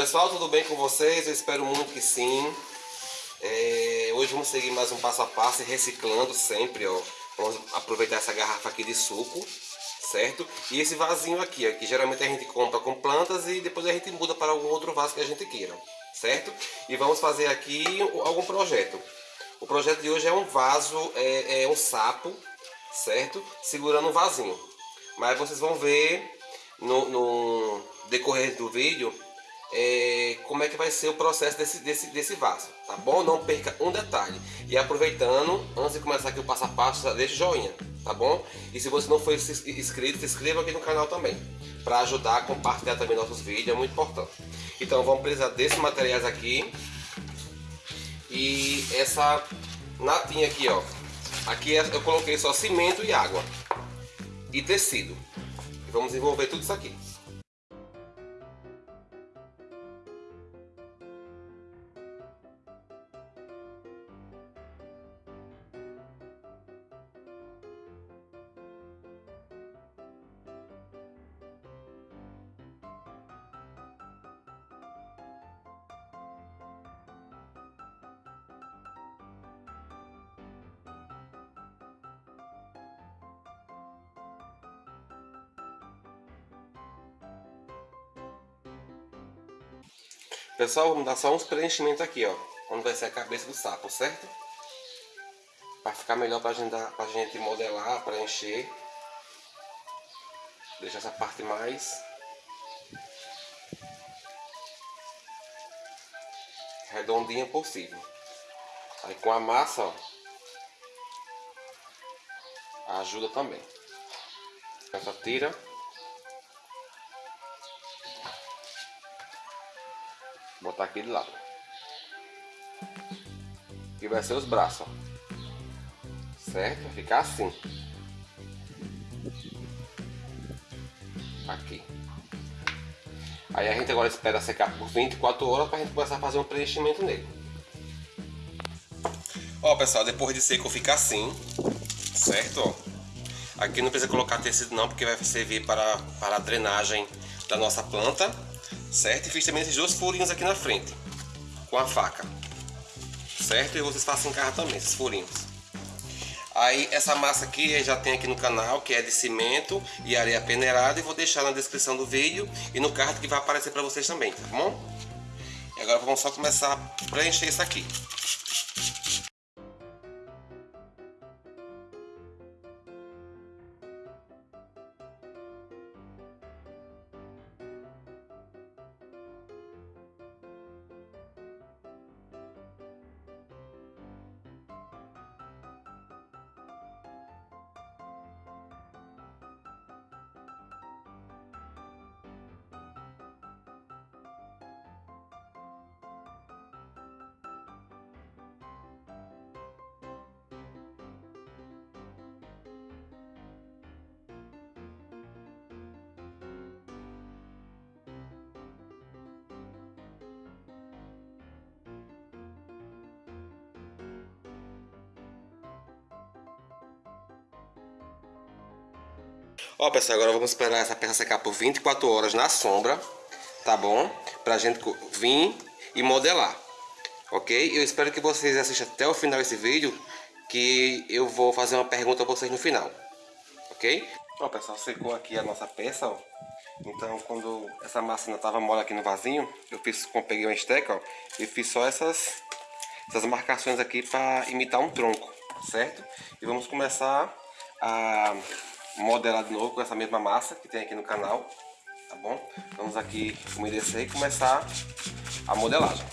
Pessoal, tudo bem com vocês? Eu espero muito que sim. É, hoje vamos seguir mais um passo a passo, reciclando sempre, ó. Vamos aproveitar essa garrafa aqui de suco, certo? E esse vasinho aqui, ó, que geralmente a gente compra com plantas e depois a gente muda para algum outro vaso que a gente queira, certo? E vamos fazer aqui algum projeto. O projeto de hoje é um vaso, é, é um sapo, certo? Segurando um vasinho. Mas vocês vão ver no, no decorrer do vídeo é, como é que vai ser o processo desse, desse, desse vaso, tá bom? Não perca um detalhe. E aproveitando, antes de começar aqui o passo a passo, deixa o joinha, tá bom? E se você não for inscrito, se inscreva aqui no canal também, para ajudar a compartilhar também nossos vídeos, é muito importante. Então vamos precisar desses materiais aqui e essa natinha aqui, ó. Aqui é, eu coloquei só cimento e água e tecido. Vamos envolver tudo isso aqui. Pessoal, vamos dar só uns preenchimentos aqui, ó. Onde vai ser a cabeça do sapo, certo? Para ficar melhor pra gente, dar, pra gente modelar, preencher. Deixar essa parte mais... Redondinha possível. Aí com a massa, ó. Ajuda também. Essa tira. Botar aqui de lado. E vai ser os braços, ó. Certo? Vai ficar assim. Aqui. Aí a gente agora espera secar por 24 horas para a gente começar a fazer um preenchimento nele. Ó pessoal, depois de seco fica assim, certo? Ó. Aqui não precisa colocar tecido não, porque vai servir para, para a drenagem da nossa planta certo? E fiz também esses dois furinhos aqui na frente, com a faca, certo? E vocês façam em casa também, esses furinhos. Aí essa massa aqui já tem aqui no canal, que é de cimento e areia peneirada, e vou deixar na descrição do vídeo e no card que vai aparecer para vocês também, tá bom? E agora vamos só começar a preencher isso aqui. Ó pessoal, agora vamos esperar essa peça secar por 24 horas na sombra, tá bom? Pra gente vir e modelar, ok? Eu espero que vocês assistam até o final desse vídeo, que eu vou fazer uma pergunta a vocês no final, ok? Ó pessoal, secou aqui a nossa peça, ó. Então quando essa massa ainda tava mole aqui no vasinho, eu fiz, peguei uma esteca, ó, e fiz só essas, essas marcações aqui para imitar um tronco, certo? E vamos começar a modelar de novo com essa mesma massa que tem aqui no canal, tá bom? Vamos aqui umedecer e começar a modelagem.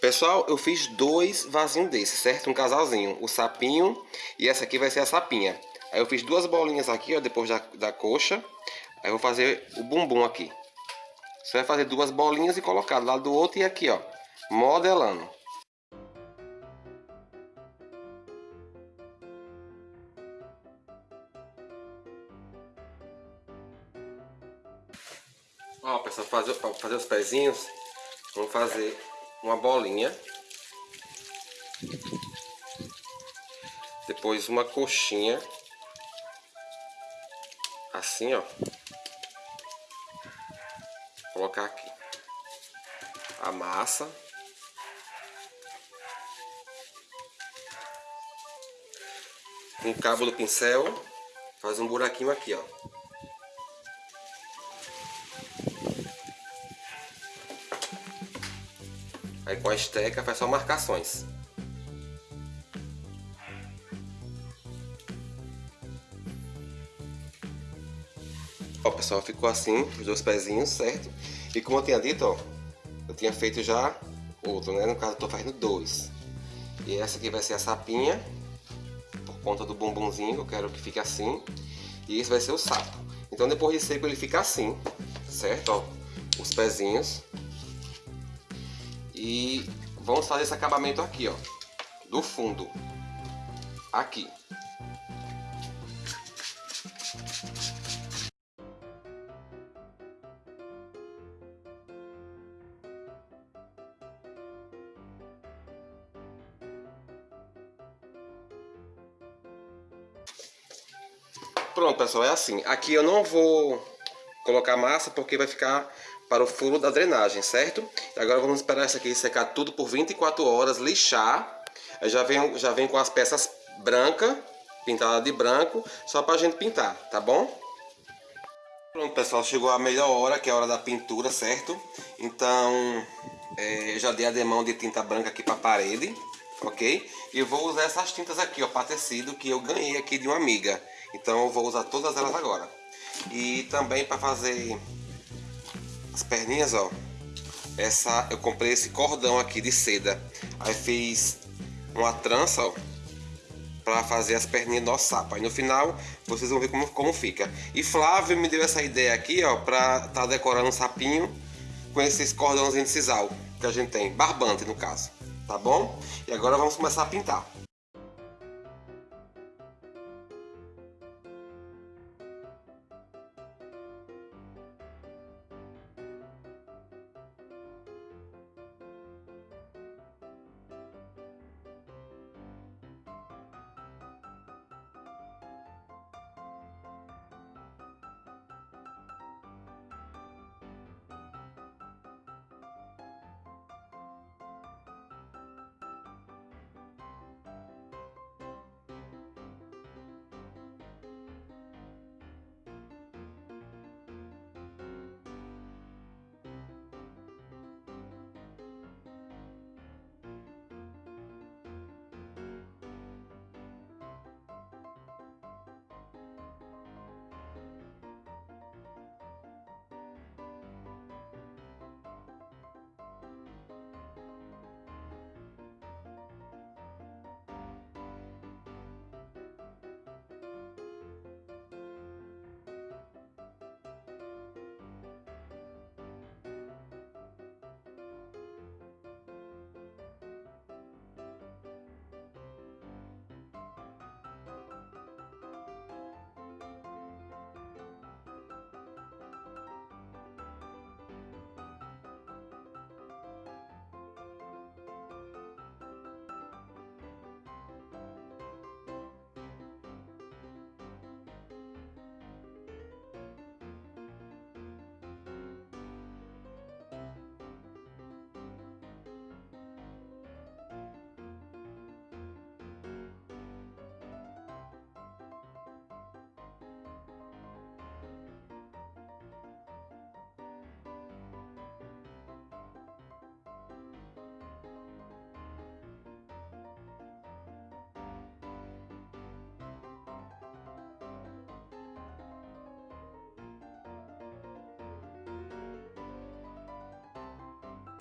Pessoal, eu fiz dois vasinhos desses, certo? Um casalzinho, o sapinho e essa aqui vai ser a sapinha. Aí eu fiz duas bolinhas aqui, ó, depois da, da coxa. Aí eu vou fazer o bumbum aqui. Você vai fazer duas bolinhas e colocar do lado do outro e aqui, ó, modelando. Ó, pessoal, fazer, fazer os pezinhos, vamos fazer uma bolinha. Depois uma coxinha. Assim, ó. colocar aqui a massa. Com o cabo do pincel, faz um buraquinho aqui, ó. Aí com a esteca faz só marcações. Ó, pessoal, ficou assim, os dois pezinhos, certo? E como eu tinha dito, ó, eu tinha feito já outro, né? No caso, eu tô fazendo dois. E essa aqui vai ser a sapinha, por conta do bumbumzinho, eu quero que fique assim. E esse vai ser o sapo. Então, depois de seco, ele fica assim, certo? Ó, os pezinhos. E vamos fazer esse acabamento aqui, ó. Do fundo. Aqui. Pronto, pessoal, é assim. Aqui eu não vou colocar massa porque vai ficar para o furo da drenagem, certo? Agora vamos esperar isso aqui secar tudo por 24 horas, lixar. Eu já vem, já vem com as peças brancas, pintada de branco, só para a gente pintar, tá bom? Pronto, pessoal, chegou a melhor hora, que é a hora da pintura, certo? Então, é, já dei a demão de tinta branca aqui para a parede, ok? E vou usar essas tintas aqui, ó, para tecido, que eu ganhei aqui de uma amiga. Então, eu vou usar todas elas agora. E também para fazer as perninhas, ó. Essa, eu comprei esse cordão aqui de seda. Aí fiz uma trança, ó. Pra fazer as perninhas do sapo. Aí no final, vocês vão ver como, como fica. E Flávio me deu essa ideia aqui, ó. Pra tá decorando um sapinho com esses cordãozinhos de sisal que a gente tem. Barbante, no caso. Tá bom? E agora vamos começar a pintar.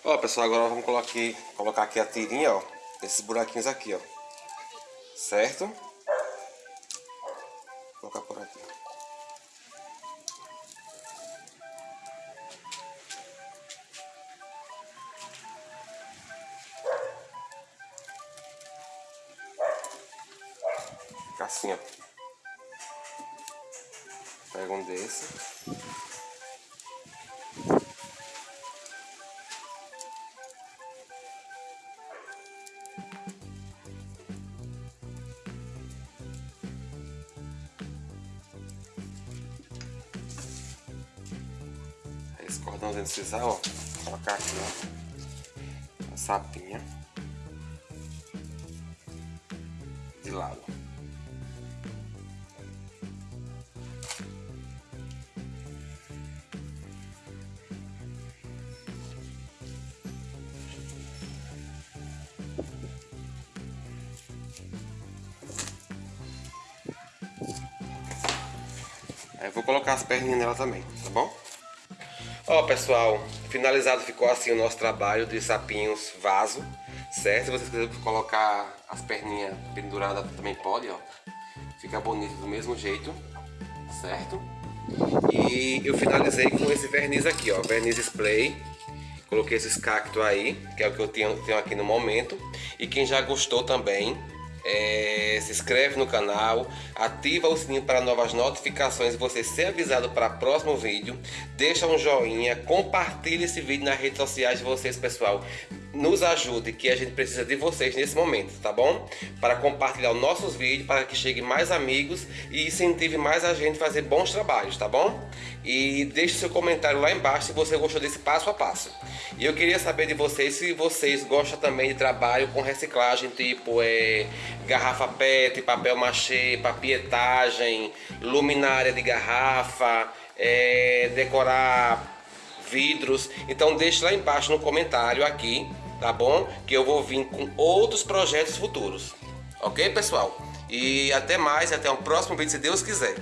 Ó, pessoal, agora vamos colocar aqui, colocar aqui a tirinha, ó. Esses buraquinhos aqui, ó. Certo? Vou colocar por aqui. Assim, ó. Pega um desse. Esse cordãozinho de sisal, ó. Colocar aqui, ó. A sapinha. De lado. Aí eu vou colocar as perninhas nela também, tá bom? Ó pessoal, finalizado ficou assim o nosso trabalho de sapinhos vaso, certo? Se vocês quiserem colocar as perninhas penduradas também pode, ó. Fica bonito do mesmo jeito, certo? E eu finalizei com esse verniz aqui, ó, verniz spray. Coloquei esses cactos aí, que é o que eu tenho, tenho aqui no momento. E quem já gostou também, é, se inscreve no canal, ativa o sininho para novas notificações e você ser avisado para o próximo vídeo. Deixa um joinha, compartilhe esse vídeo nas redes sociais de vocês, pessoal. Nos ajude, que a gente precisa de vocês nesse momento, tá bom? Para compartilhar os nossos vídeos, para que chegue mais amigos e incentive mais a gente a fazer bons trabalhos, tá bom? E deixe seu comentário lá embaixo se você gostou desse passo a passo. E eu queria saber de vocês se vocês gostam também de trabalho com reciclagem, tipo é, garrafa PET, papel machê, papietagem, luminária de garrafa, é, decorar vidros. Então deixe lá embaixo no comentário aqui, tá bom? Que eu vou vir com outros projetos futuros. Ok, pessoal? E até mais, até o próximo vídeo, se Deus quiser.